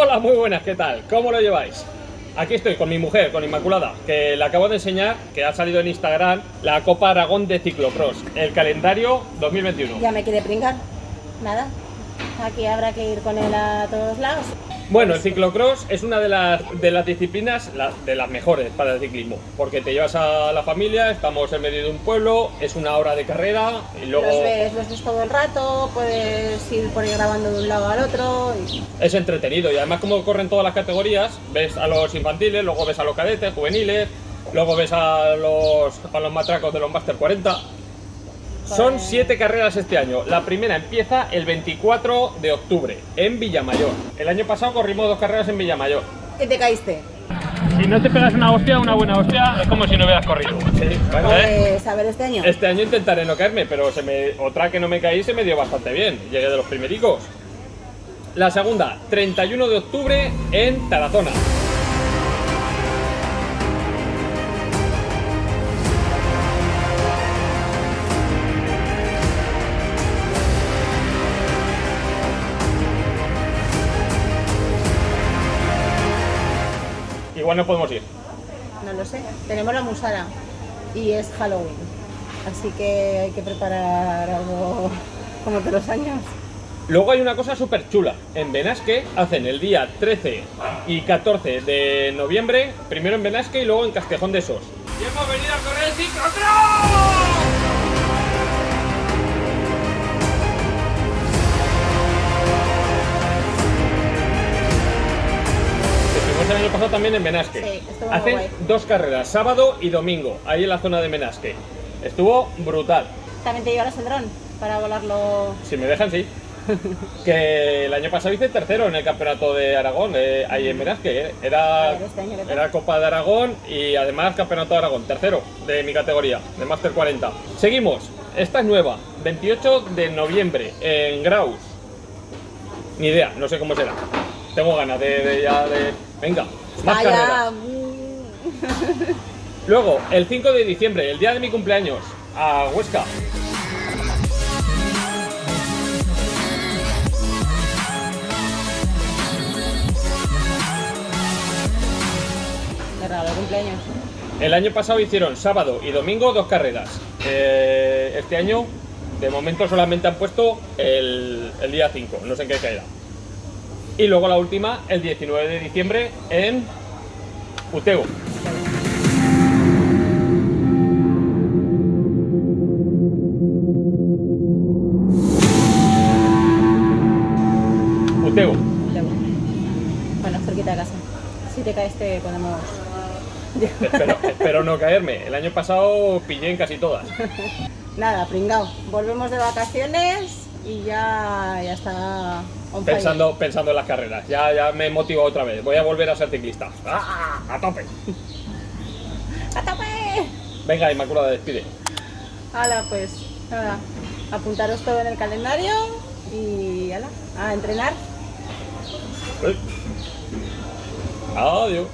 Hola, muy buenas, ¿qué tal? ¿Cómo lo lleváis? Aquí estoy con mi mujer, con Inmaculada, que le acabo de enseñar, que ha salido en Instagram, la Copa Aragón de Ciclocross, el calendario 2021. Ya me quiere pringar. Nada. Aquí habrá que ir con él a todos lados. Bueno, el ciclocross es una de las, de las disciplinas la- de las mejores para el ciclismo, porque te llevas a la familia, estamos en medio de un pueblo, es una hora de carrera y luego Los ves, los ves todo el rato, puedes ir por ahí grabando de un lado al otro. y- es entretenido y además como corren todas las categorías, ves a los infantiles, luego ves a los cadetes, juveniles, luego ves a los, a los matracos de los Master 40. Son siete carreras este año. La primera empieza el 24 de octubre en Villamayor. El año pasado corrimos dos carreras en Villamayor. ¿Qué te caíste? Si no te pegas una hostia, una buena hostia, es como si no hubieras corrido. Bueno, ¿eh? Pues a ver este año. Este año intentaré no caerme, pero se me, otra que no me caí se me dio bastante bien. Llegué de los primericos. La segunda, 31 de octubre en Tarazona. Igual no podemos ir. No lo sé. Tenemos la musara y es Halloween. Así que hay que preparar algo como todos los años. Luego hay una cosa súper chula. En Benasque hacen el día 13 y 14 de noviembre, primero en Benasque y luego en Castejón de Sos. ¡Y hemos venido a correr el ciclocross! El año pasado también en Benasque. Sí, estuvo muy Hacen guay. dos carreras, sábado y domingo, ahí en la zona de Benasque. Estuvo brutal. También te llevarás el dron para volarlo. Si me dejan, sí. que el año pasado hice tercero en el campeonato de Aragón, eh, ahí en Benasque. eh. Era, este era Copa de Aragón y además campeonato de Aragón, tercero de mi categoría, de Master 40. Seguimos, esta es nueva, 28 de noviembre en Graus. Ni idea, no sé cómo será. Tengo ganas de, de ya de. Venga, más Vaya, carreras. mm, Luego, el 5 de diciembre, el día de mi cumpleaños, a Huesca. Me regalo el cumpleaños. El año pasado hicieron sábado y domingo dos carreras. Eh, este año, de momento, solamente han puesto el, el día 5, no sé en qué caerá. Y luego la última, el 19 de diciembre, en Utego. Utego. Bueno, cerquita de casa. Si te caes te podemos... Espero, espero no caerme. El año pasado pillé en casi todas. Nada, pringao. Volvemos de vacaciones y ya, ya está fire. Pensando, pensando en las carreras. Ya, ya me he motivado otra vez. Voy a volver a ser ciclista. ¡Ah! ¡A tope! ¡A tope! Venga, Inmaculada, despide. Hala, pues nada. Apuntaros todo en el calendario y ala, a entrenar. Adiós.